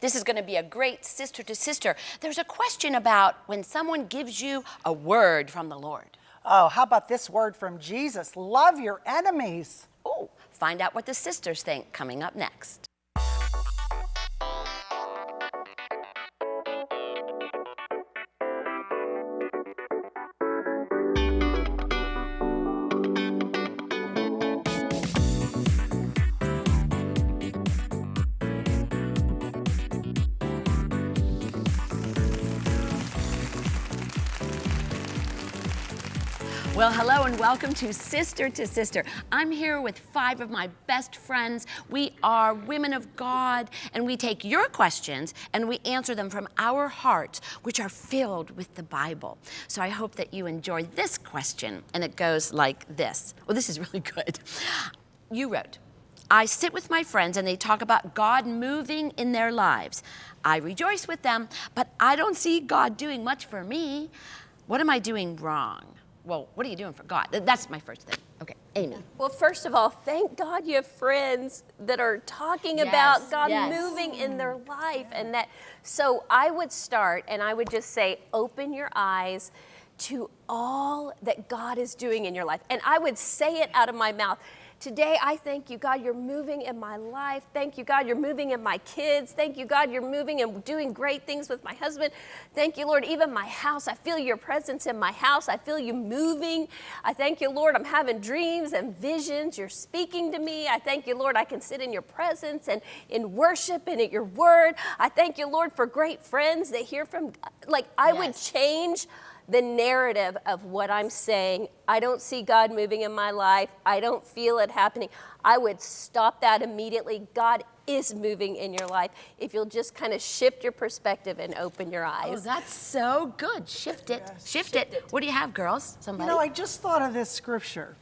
This is going to be a great sister to sister. There's a question about when someone gives you a word from the Lord. Oh, how about this word from Jesus? Love your enemies. Oh, find out what the sisters think coming up next. And welcome to Sister to Sister. I'm here with five of my best friends. We are women of God, and we take your questions and we answer them from our hearts, which are filled with the Bible. So I hope that you enjoy this question, and it goes like this. Well, this is really good. You wrote, I sit with my friends and they talk about God moving in their lives. I rejoice with them, but I don't see God doing much for me. What am I doing wrong? Well, what are you doing for God? That's my first thing. Okay, Amy. Well, first of all, thank God you have friends that are talking Yes, about God yes. moving in their mm. life and that. So I would start and I would just say, open your eyes to all that God is doing in your life. And I would say it out of my mouth. Today, I thank you, God, you're moving in my life. Thank you, God, you're moving in my kids. Thank you, God, you're moving and doing great things with my husband. Thank you, Lord, even my house. I feel your presence in my house. I feel you moving. I thank you, Lord, I'm having dreams and visions. You're speaking to me. I thank you, Lord, I can sit in your presence and in worship and at your word. I thank you, Lord, for great friends that hear from, like, I would change the narrative of what I'm saying. I don't see God moving in my life. I don't feel it happening. I would stop that immediately. God is moving in your life if you'll just kind of shift your perspective and open your Oh, eyes. that's so good. Shift it. Shift, it. What do you have, girls? Somebody? You know, I just thought of this scripture,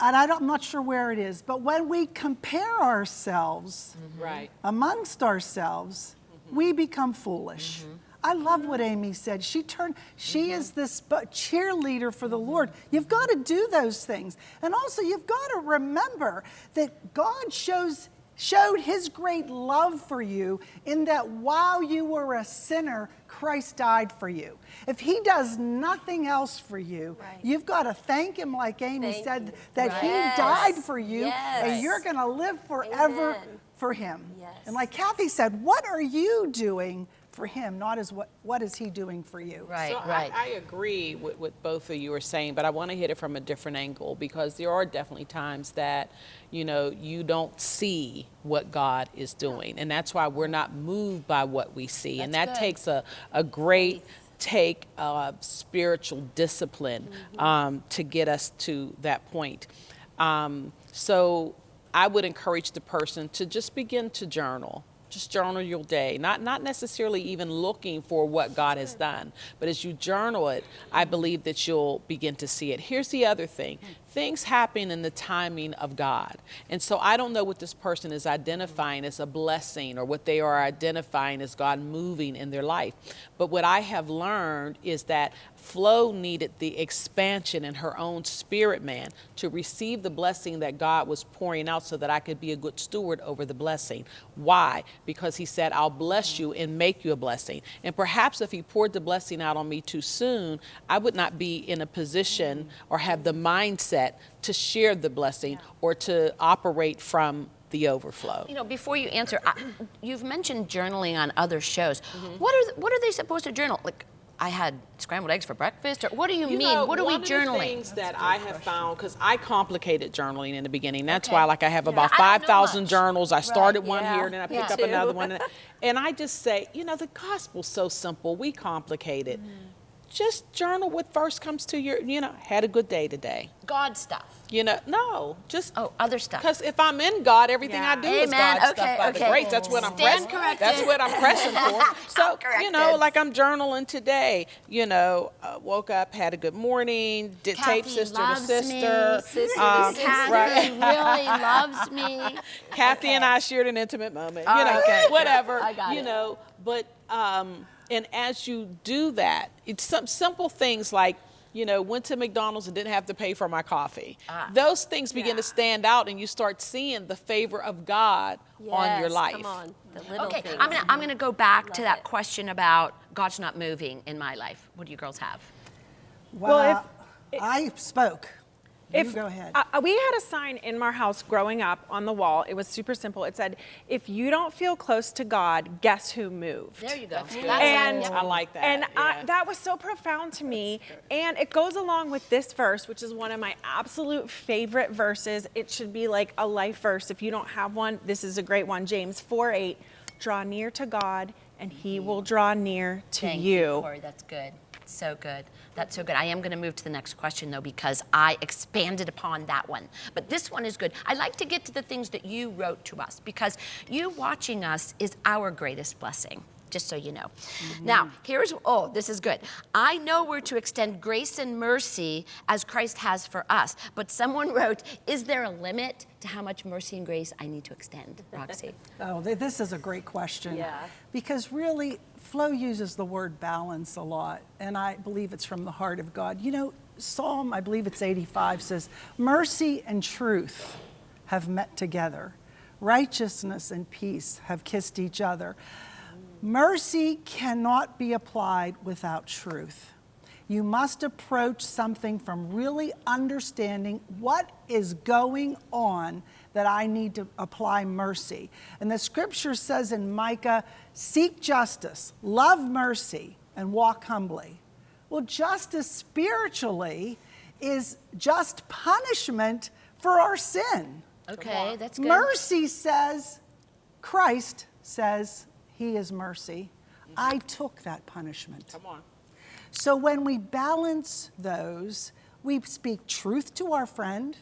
and I don't, I'm not sure where it is, but when we compare ourselves mm-hmm. Right. amongst ourselves, mm-hmm. we become foolish. Mm-hmm. I love what Amy said. She turned, she mm-hmm. is this cheerleader for the Lord. You've got to do those things. And also you've got to remember that God shows showed his great love for you in that while you were a sinner, Christ died for you. If he does nothing else for you, Right. you've got to thank him like Amy Thank said you. that Right. he Yes. died for you Yes. and you're going to live forever Amen. for him. Yes. And like Kathy said, what are you doing for him? Not as what what is he doing for you? right, So right. I, I agree with what both of you are saying, but I want to hit it from a different angle because there are definitely times that, you know, you don't see what God is doing. And that's why we're not moved by what we see. and that good. takes a, a great take of spiritual discipline um, to get us to that point. Um, so I would encourage the person to just begin to journal. Just journal your day, not not necessarily even looking for what God has done, but as you journal it, I believe that you'll begin to see it. Here's the other thing: things happen in the timing of God, and so I don't know what this person is identifying as a blessing or what they are identifying as God moving in their life. But what I have learned is that Flo needed the expansion in her own spirit man to receive the blessing that God was pouring out so that I could be a good steward over the blessing. Why? Because he said, I'll bless you and make you a blessing. And perhaps if he poured the blessing out on me too soon, I would not be in a position or have the mindset to share the blessing or to operate from the overflow. You know, before you answer, I, you've mentioned journaling on other shows. Mm-hmm. What are what are they supposed to journal? Like, I had scrambled eggs for breakfast, or what do you, You mean? know, what are we journaling? one of the journaling? things that I have found, because I complicated journaling in the beginning. That's Okay. why, like, I have about I don't know 5,000 journals. I started one yeah, here, and then I me picked up another one. And I just say, you know, the gospel's so simple. We complicate it. Mm-hmm. Just journal what first comes to your, you know, had a good day today. God stuff. You know, no, just Oh, other stuff. because if I'm in God, everything I do is God Okay, stuff by okay. the grace. That's what I'm pressing. That's what I'm pressing for. So you know, like I'm journaling today. You know, uh, woke up, had a good morning, did tape Kathy sister to sister. me. Sister um, sister. Kathy right. really loves me. Kathy and I shared an intimate moment. All you know, right, whatever. I got you know, but um, and as you do that, it's some simple things like you know, went to McDonald's and didn't have to pay for my coffee. Ah. Those things begin Yeah. to stand out, and you start seeing the favor of God on your Yes, life. Come on, the little Okay, things. I'm gonna I'm gonna go back to that it. question about God's not moving in my life. What do you girls have? Well, Well, I spoke. You If go ahead. uh, we had a sign in our house growing up on the wall. It was super simple. It said, "If you don't feel close to God, guess who moved?" There you go. That's and I like that, And I, that was so profound to me. And it goes along with this verse, which is one of my absolute favorite verses. It should be like a life verse. If you don't have one, this is a great one. James 4 8. Draw near to God, and he will draw near to Thank you. Corey. That's good. So good. That's so good. I am going to move to the next question though because I expanded upon that one. But this one is good. I like to get to the things that you wrote to us because you watching us is our greatest blessing. Just so you know. Mm-hmm. Now, here's oh, this is good. I know we're to extend grace and mercy as Christ has for us. But someone wrote, "Is there a limit to how much mercy and grace I need to extend?" Roxy. Oh, this is a great question. Yeah. Because really, Flo uses the word balance a lot, and I believe it's from the heart of God. You know, Psalm, I believe it's 85, says, Mercy and truth have met together, righteousness and peace have kissed each other. Mercy cannot be applied without truth. You must approach something from really understanding what is going on that I need to apply mercy. And the scripture says in Micah, seek justice, love mercy, and walk humbly. Well, justice spiritually is just punishment for our sin. Okay, that's good. Mercy says, Christ says, He is mercy. I took that punishment. Come on. So when we balance those, we speak truth to our friend,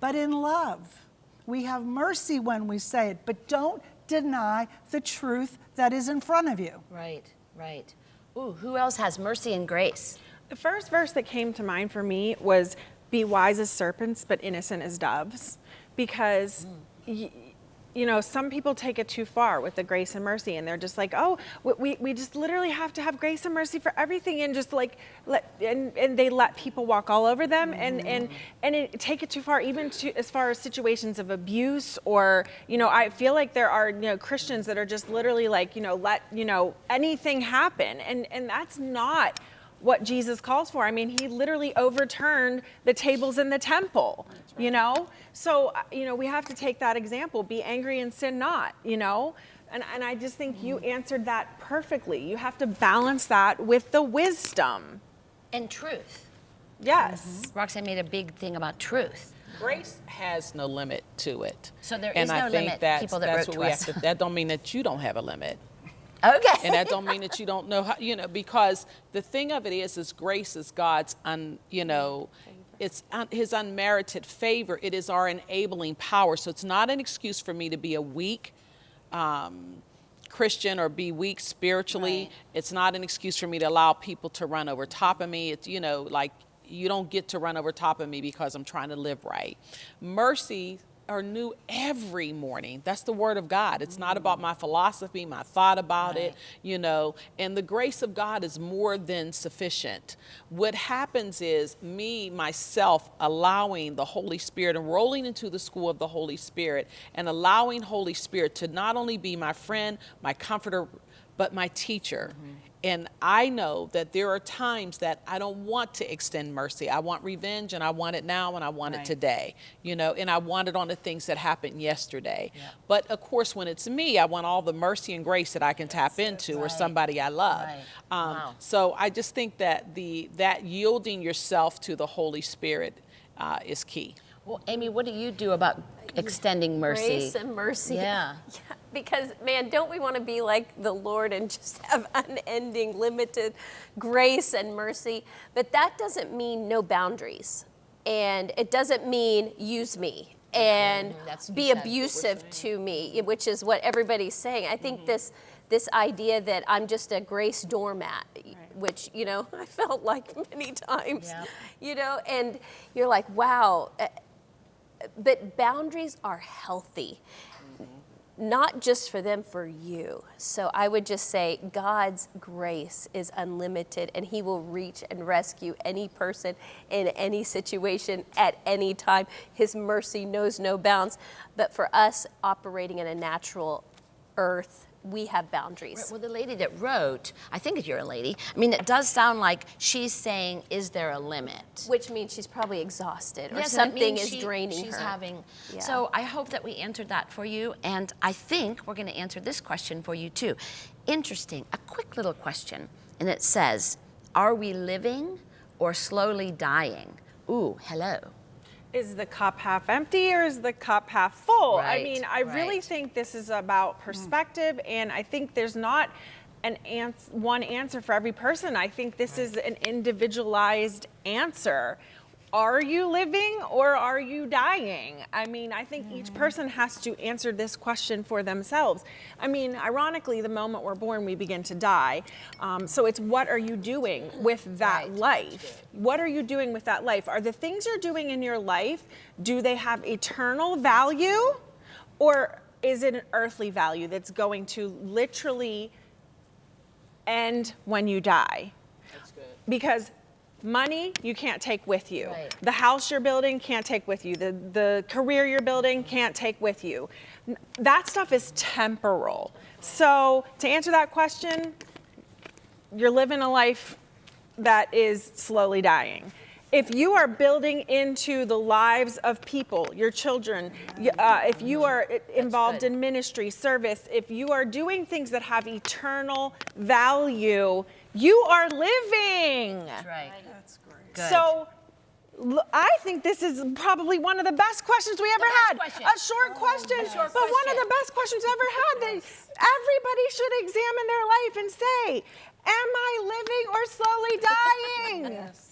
but in love. We have mercy when we say it, but don't deny the truth that is in front of you. Right, right. Ooh, who else has mercy and grace? The first verse that came to mind for me was be wise as serpents, but innocent as doves. Because, mm. y- you know, some people take it too far with the grace and mercy, and they're just like, oh, we- we, just literally have to have grace and mercy for everything, and just like, let, and, and they let people walk all over them, and, and, mm. and it, take it too far, even to, as far as situations of abuse, or, you know, I feel like there are, you know, Christians that are just literally like, you know, let, you know, anything happen, and, and that's not what Jesus calls for. I mean, he literally overturned the tables in the temple, you know? So, you know, we have to take that example be angry and sin not, you know? And, and I just think you answered that perfectly. You have to balance that with the wisdom. And truth. Yes. Mm-hmm. Roxanne made a big thing about truth. Grace has no limit to it. So there and is I no think limit, That's, people that that's wrote what to we us. have to. That don't mean that you don't have a limit, Okay. and that don't mean that you don't know how. You know, because the thing of it is, is grace is God's un. You know, it's un, His unmerited favor. It is our enabling power. So it's not an excuse for me to be a weak. Um, Christian or be weak spiritually. Right. It's not an excuse for me to allow people to run over top of me. It's, you know, like you don't get to run over top of me because I'm trying to live right. Mercy are new every morning. That's the word of God. It's not about my philosophy, my thought about it, you know, and the grace of God is more than sufficient. What happens is me, myself, allowing the Holy Spirit and rolling into the school of the Holy Spirit and allowing Holy Spirit to not only be my friend, my comforter, but my teacher. And I know that there are times that I don't want to extend mercy. I want revenge and I want it now and I want Right. it today, you know, and I want it on the things that happened yesterday. But of course, when it's me, I want all the mercy and grace that I can tap into or Right. somebody I love. Right. Um, Wow. So I just think that the that yielding yourself to the Holy Spirit uh, is key. Well, Amy, what do you do about extending mercy? Grace and mercy. Yeah. Yeah, Because, man, don't we want to be like the Lord and just have unending, limited grace and mercy? But that doesn't mean no boundaries. And it doesn't mean use me and. That's- be you said what we're abusive to me, which is what everybody's saying. I think mm-hmm. this this idea that I'm just a grace doormat, which you know I felt like many times, Yeah. you know, and you're like, wow. But boundaries are healthy not just for them, for you. So I would just say God's grace is unlimited and He will reach and rescue any person in any situation at any time. His mercy knows no bounds. But for us operating in a natural earth, we have boundaries. Well, the lady that wrote, I think you're a lady. I mean, it does sound like she's saying, "Is there a limit?" Which means she's probably exhausted or Yes, something is she- draining she's her. having. Yeah. So I hope that we answered that for you, and I think we're going to answer this question for you too. Interesting. A quick little question, and it says, "Are we living or slowly dying?" Ooh, hello. Is the cup half empty or is the cup half full? I mean, I really think this is about perspective, and I think there's not an ans- one answer for every person. I think this is an individualized answer. Are you living or are you dying? I mean, I think each person has to answer this question for themselves. I mean, ironically, the moment we're born, we begin to die. Um, so it's what are you doing with that life? What are you doing with that life? Are the things you're doing in your life, do they have eternal value? Or is it an earthly value that's going to literally end when you die? That's good. because money you can't take with you. Right. the house you're building can't take with you. The, the career you're building can't take with you. That stuff is temporal. So to answer that question you're living a life that is slowly dying. If you are building into the lives of people, your children, uh, if you are involved in ministry, service, if you are doing things that have eternal value, you are living. That's right. That's great. Good. So I think this is probably one of the best questions we ever had. question. A short oh, question, short but one of the best questions ever had. That everybody should examine their life and say, "Am I living or slowly dying?" Yes.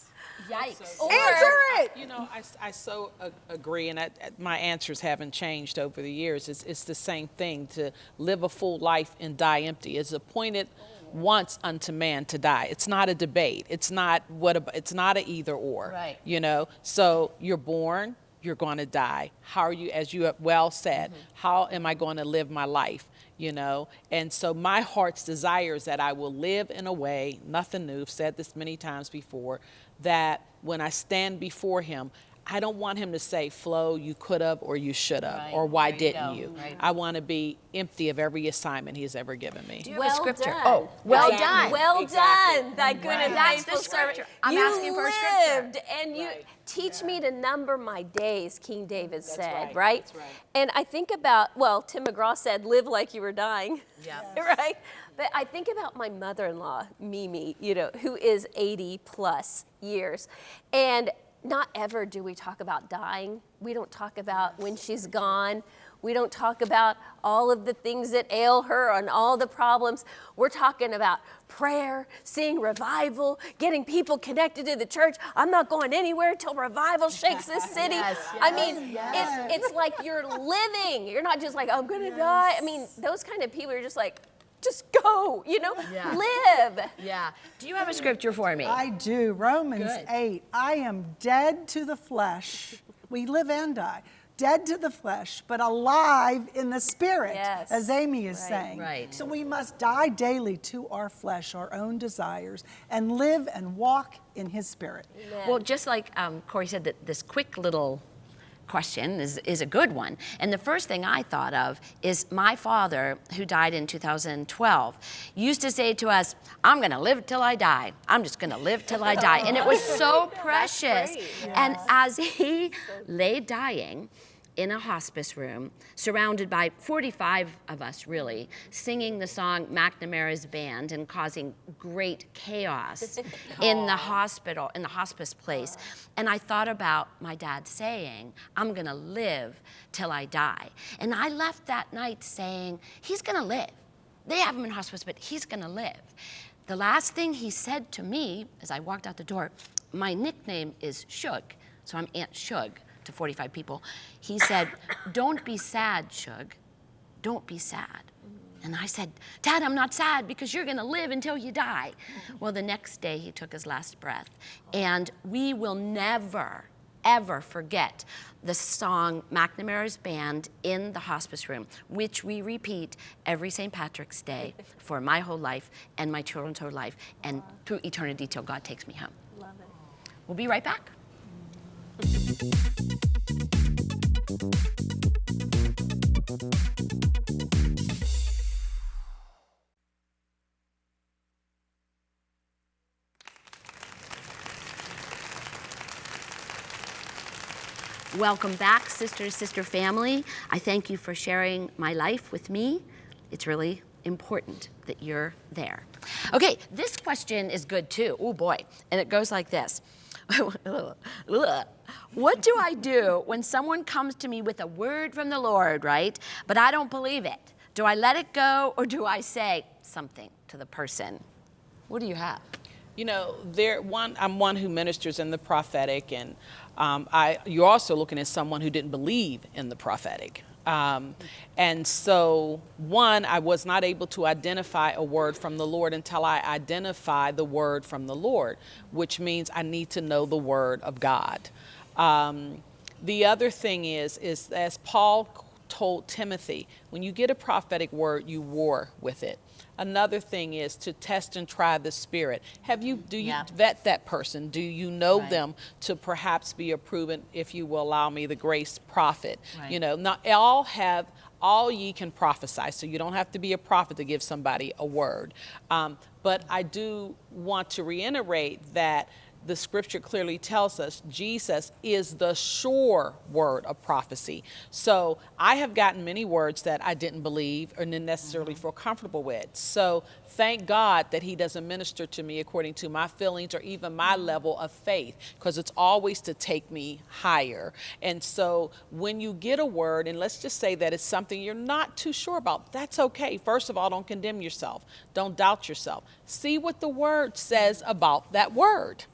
Yikes. Answer it. You know, I, I so agree, and I, my answers haven't changed over the years. It's, it's the same thing to live a full life and die empty. It's appointed once unto man to die. It's not a debate. It's not what. ab- It's not a either or. Right. You know, so you're born. You're going to die. How are you, as you have well said, mm-hmm. how am I going to live my life? You know, and so my heart's desire is that I will live in a way, nothing new, I've said this many times before, that when I stand before him, I don't want him to say, Flo, you could have or you should have, Right, or why there didn't go, you? right. I want to be empty of every assignment he's ever given me. you have a well scripture? Done. Oh, well Thy- done. Well Exactly. done, thy good and That's the faithful servant. scripture. I'm you asking for a scripture. lived, and you Right. teach me to number my days. King David said, right, that's right. And I think about well, Tim McGraw said, "Live like you were dying." Yeah. right. But I think about my mother-in-law, Mimi, you know, who is 80 plus years, and not ever do we talk about dying. We don't talk about when she's gone. We don't talk about all of the things that ail her and all the problems. We're talking about prayer, seeing revival, getting people connected to the church. I'm not going anywhere till revival shakes this city. Yes, I mean, it's, it's like you're living. You're not just like, I'm going to die. I mean, those kind of people are just like, just go, you know, Yeah. live. Yeah. Do you have a scripture for me? I do. Romans Good. 8. I am dead to the flesh. We live and die. Dead to the flesh, but alive in the spirit, Yes. as Amy is Right. saying. Right. So we must die daily to our flesh, our own desires, and live and walk in his spirit. Well, just like um, Corey said, that this quick little question is, is a good one. And the first thing I thought of is my father, who died in 2012, used to say to us, I'm going to live till I die. I'm just going to live till I die. And it was so precious. And as he lay dying, in a hospice room, surrounded by 45 of us, really, singing the song McNamara's Band and causing great chaos in the hospital, in the hospice place. And I thought about my dad saying, I'm gonna live till I die. And I left that night saying, he's gonna live. They have him in hospice, but he's gonna live. The last thing he said to me as I walked out the door, my nickname is Shug, so I'm Aunt Shug to 45 people. He said, Don't be sad, Shug. Don't be sad. And I said, Dad, I'm not sad because you're going to live until you die. Well, the next day he took his last breath. And we will never, ever forget the song McNamara's Band in the hospice room, which we repeat every St. Patrick's Day for my whole life and my children's whole life and through eternity till God takes me home. Love it. We'll be right back. Welcome back, sister sister family. I thank you for sharing my life with me. It's really important that you're there. Okay, this question is good too. Oh boy. And it goes like this What do I do when someone comes to me with a word from the Lord, right? But I don't believe it? Do I let it go or do I say something to the person? What do you have? You know, there one. I'm one who ministers in the prophetic, and um, I. You're also looking at someone who didn't believe in the prophetic. Um, and so, one, I was not able to identify a word from the Lord until I identify the word from the Lord, which means I need to know the word of God. Um, the other thing is, is as Paul told Timothy, when you get a prophetic word, you war with it. Another thing is to test and try the spirit. Have you do you Yeah. vet that person? Do you know Right. them to perhaps be a proven, if you will allow me, the grace prophet? Right. You know, not all have all ye can prophesy, so you don't have to be a prophet to give somebody a word. Um, but I do want to reiterate that the scripture clearly tells us Jesus is the sure word of prophecy. So I have gotten many words that I didn't believe or didn't necessarily mm-hmm. feel comfortable with. So thank God that He doesn't minister to me according to my feelings or even my mm-hmm. level of faith, because it's always to take me higher. And so when you get a word, and let's just say that it's something you're not too sure about, that's okay. First of all, don't condemn yourself, don't doubt yourself. See what the word says about that word.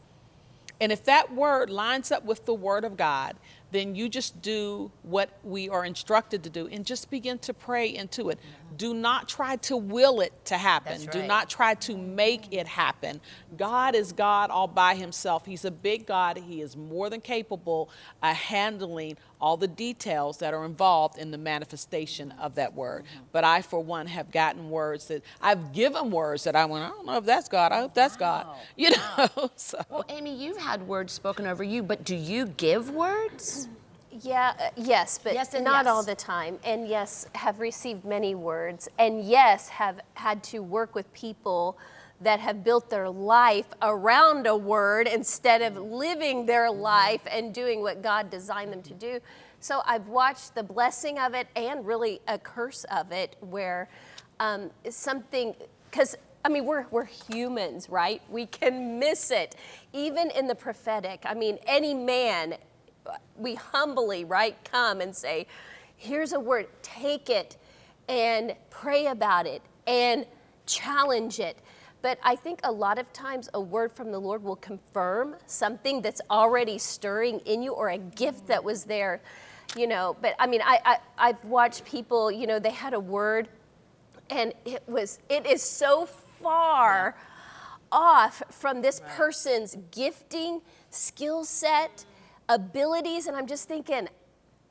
And if that word lines up with the word of God, then you just do what we are instructed to do and just begin to pray into it. Do not try to will it to happen. That's Do not try to make it happen. God is God all by himself. He's a big God. He is more than capable of handling all the details that are involved in the manifestation of that word. Mm-hmm. But I, for one, have gotten words that I've given words that I went, I don't know if that's God. I hope that's God. You know, so. Well, Amy, you've had words spoken over you, but do you give words? Yeah, uh, yes, but Yes and not yes. all the time. And yes, have received many words. And yes, have had to work with people that have built their life around a word instead of living their life and doing what God designed them to do. So I've watched the blessing of it and really a curse of it where um, something, because I mean, we're, we're humans, right? We can miss it. Even in the prophetic, I mean, any man we humbly, right, come and say, here's a word, take it and pray about it and challenge it. But I think a lot of times a word from the Lord will confirm something that's already stirring in you or a gift that was there, you know. But I mean, I, I, I've watched people, you know, they had a word and it was, it is so far off from this person's gifting, skill set, abilities, and I'm just thinking,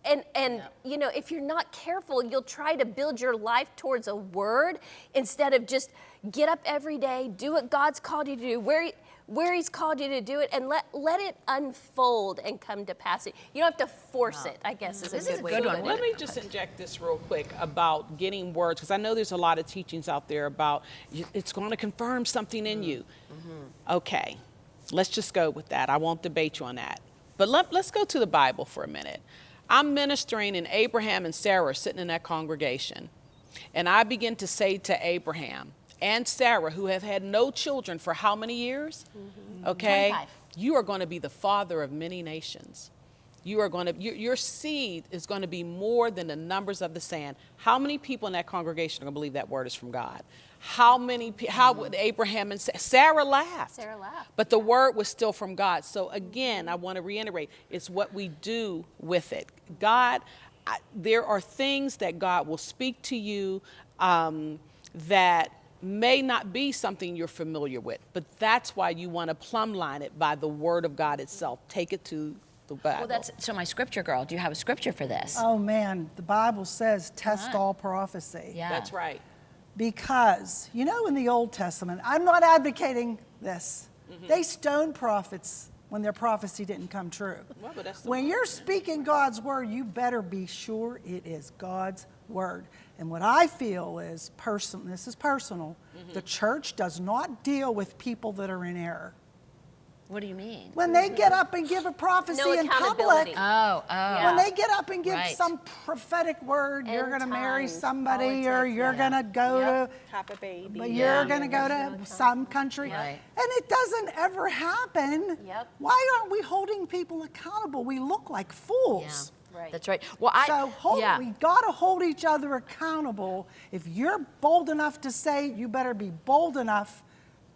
and and you know, if you're not careful, you'll try to build your life towards a word instead of just get up every day, do what God's called you to do, where where He's called you to do it, and let let it unfold and come to pass. It you don't have to force it. I guess is This a is good a way good one. Let me just inject this real quick about getting words, because I know there's a lot of teachings out there about it's going to confirm something in mm-hmm. you. Mm-hmm. Okay, let's just go with that. I won't debate you on that. But let, let's go to the Bible for a minute. I'm ministering, and Abraham and Sarah are sitting in that congregation. And I begin to say to Abraham and Sarah, who have had no children for how many years? Mm-hmm. Okay? 25. You are going to be the father of many nations. You are going to, your, your seed is going to be more than the numbers of the sand. How many people in that congregation are going to believe that word is from God? How many, how would Abraham and Sa- Sarah laughed? Sarah laughed. But the word was still from God. So again, I want to reiterate it's what we do with it. God, I, there are things that God will speak to you um, that may not be something you're familiar with, but that's why you want to plumb line it by the word of God itself. Take it to the Bible. Well, that's so my scripture girl. Do you have a scripture for this? Oh man, the Bible says test all prophecy. yeah. That's right. Because, you know, in the Old Testament, I'm not advocating this. Mm-hmm. They stoned prophets when their prophecy didn't come true. Well, but that's when you're speaking God's word, you better be sure it is God's word. And what I feel is personal, this is personal, Mm-hmm. the church does not deal with people that are in error. What do you mean? When they get up and give a prophecy No in public, Oh, oh. when they get up and give Right. some prophetic word, you're going to marry times, somebody or you're yeah. going to go Yep. to Have a baby. but Yeah. you're going to go to some country. Right. And it doesn't ever happen. Yep. Why aren't we holding people accountable? We look like Yeah. fools. Right. That's right. Well, I So hold, yeah. we got to hold each other accountable. If you're bold enough to say, you better be bold enough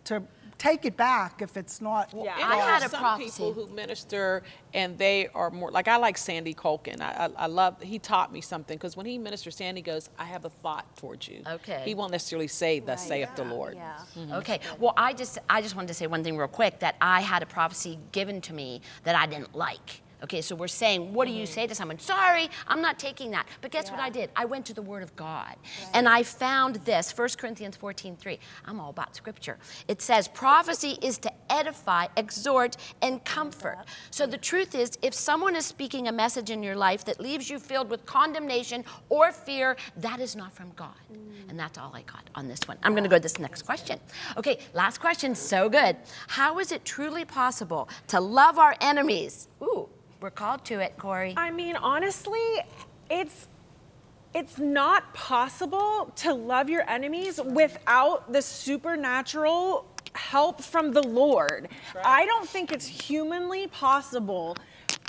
to take it back if it's not. Yeah. I had a some prophecy. people who minister and they are more like I like Sandy Colkin. I, I, I love he taught me something because when he ministers, Sandy goes, "I have a thought towards you." Okay. He won't necessarily say, "Thus saith the Lord." Yeah. Mm-hmm. Okay. Well, I just I just wanted to say one thing real quick that I had a prophecy given to me that I didn't like. Okay, so we're saying, what do you say to mm-hmm. someone? Sorry, I'm not taking that. But guess what I did? I went to the Word of God. And I found this, 1 Corinthians 14, 3. I'm all about scripture. It says, prophecy is to edify, exhort, and comfort. So the truth is, if someone is speaking a message in your life that leaves you filled with condemnation or fear, that is not from God. Mm. And that's all I got on this one. I'm going to go to this next question. Okay, last question, so good. How is it truly possible to love our enemies? Ooh, we're called to it, Corey. I mean, honestly, it's it's not possible to love your enemies without the supernatural help from the Lord. I don't think it's humanly possible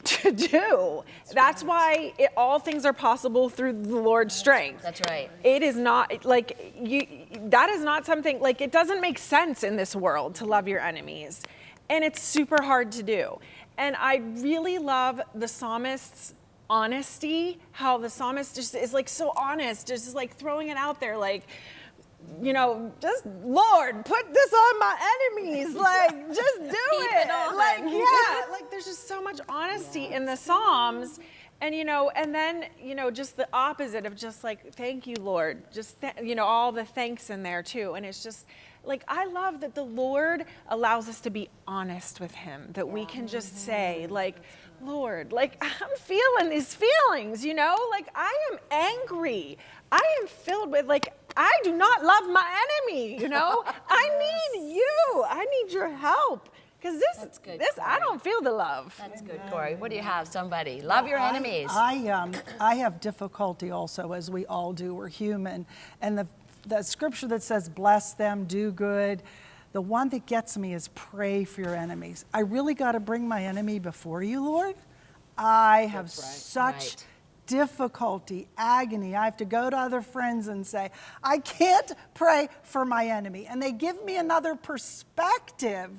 to do. That's, why it, all things are possible through the Lord's strength. That's right. It is not like you that is not something like it doesn't make sense in this world to love your enemies. And it's super hard to do. And I really love the psalmist's honesty, how the psalmist just is like so honest, just like throwing it out there like you know, just Lord, put this on my enemies. Like, just do it. it. Like, yeah, like there's just so much honesty in the Psalms. And you know, and then you know, just the opposite of just like, thank you, Lord. Just th- you know, all the thanks in there too. And it's just like I love that the Lord allows us to be honest with Him. That we can just say, like, Lord, like I'm feeling these feelings. You know, like I am angry. I am filled with like I do not love my enemy. You know, I need you. I need your help. Because this, That's good, this, I don't feel the love. That's good, Corey. What do you have? Somebody. Love your enemies. I, um, I have difficulty also, as we all do. We're human. And the, the scripture that says, bless them, do good, the one that gets me is pray for your enemies. I really got to bring my enemy before you, Lord. I have right. such Right. difficulty, agony. I have to go to other friends and say, I can't pray for my enemy. And they give me another perspective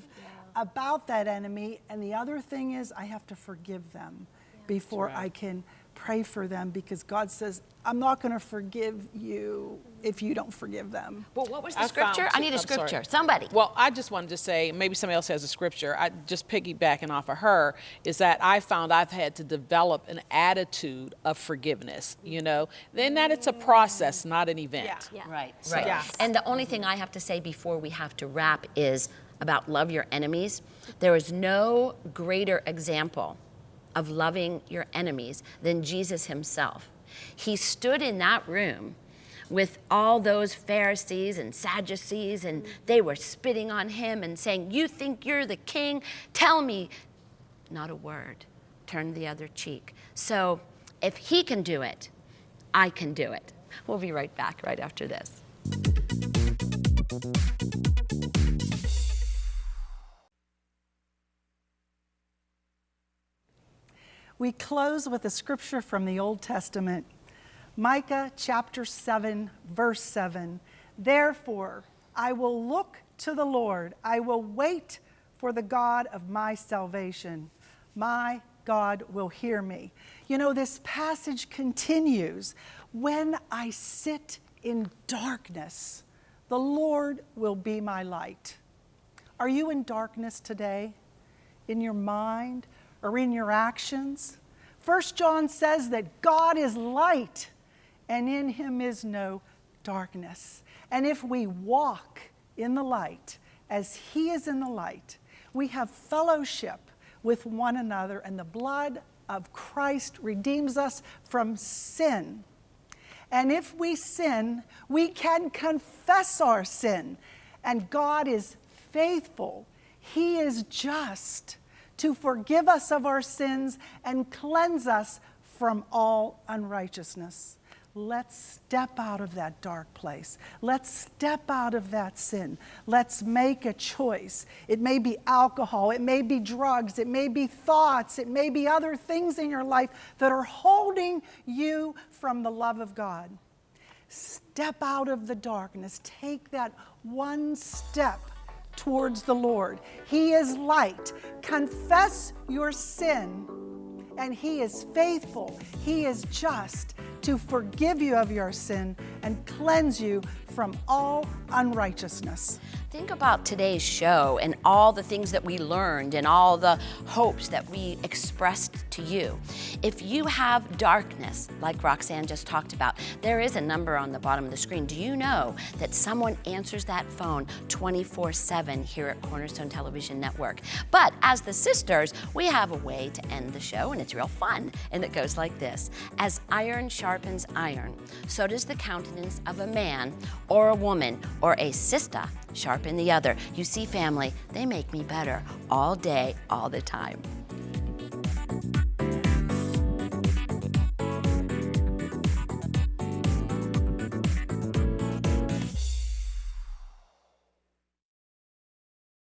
about that enemy. And the other thing is, I have to forgive them before I can pray for them because God says, I'm not going to forgive you if you don't forgive them. well, what was the I found scripture? I need a I'm sorry. scripture. Somebody. Well, I just wanted to say, maybe somebody else has a scripture. I just piggybacking off of her is that I found I've had to develop an attitude of forgiveness. You know, then that it's a process, not an event. Yeah. Right, right. Yes. And the only thing I have to say before we have to wrap is about love your enemies. There is no greater example of loving your enemies than Jesus himself. He stood in that room with all those Pharisees and Sadducees, and they were spitting on him and saying, You think you're the king? Tell me. Not a word. Turn the other cheek. So if he can do it, I can do it. We'll be right back right after this. We close with a scripture from the Old Testament, Micah chapter 7, verse 7. Therefore, I will look to the Lord, I will wait for the God of my salvation. My God will hear me. You know, this passage continues When I sit in darkness, the Lord will be my light. Are you in darkness today? In your mind? Or in your actions? First John says that God is light and in him is no darkness. And if we walk in the light as he is in the light, we have fellowship with one another, and the blood of Christ redeems us from sin. And if we sin, we can confess our sin. And God is faithful, He is just to forgive us of our sins and cleanse us from all unrighteousness. Let's step out of that dark place. Let's step out of that sin. Let's make a choice. It may be alcohol, it may be drugs, it may be thoughts, it may be other things in your life that are holding you from the love of God. Step out of the darkness. Take that one step towards the Lord. He is light. Confess your sin, and He is faithful. He is just to forgive you of your sin and cleanse you from all unrighteousness. Think about today's show and all the things that we learned and all the hopes that we expressed to you. If you have darkness, like Roxanne just talked about, there is a number on the bottom of the screen. Do you know that someone answers that phone 24 7 here at Cornerstone Television Network? But as the sisters, we have a way to end the show, and it's real fun. And it goes like this As iron sharpens iron, so does the countenance of a man or a woman or a sister sharpen the other. You see, family, they make me better all day, all the time.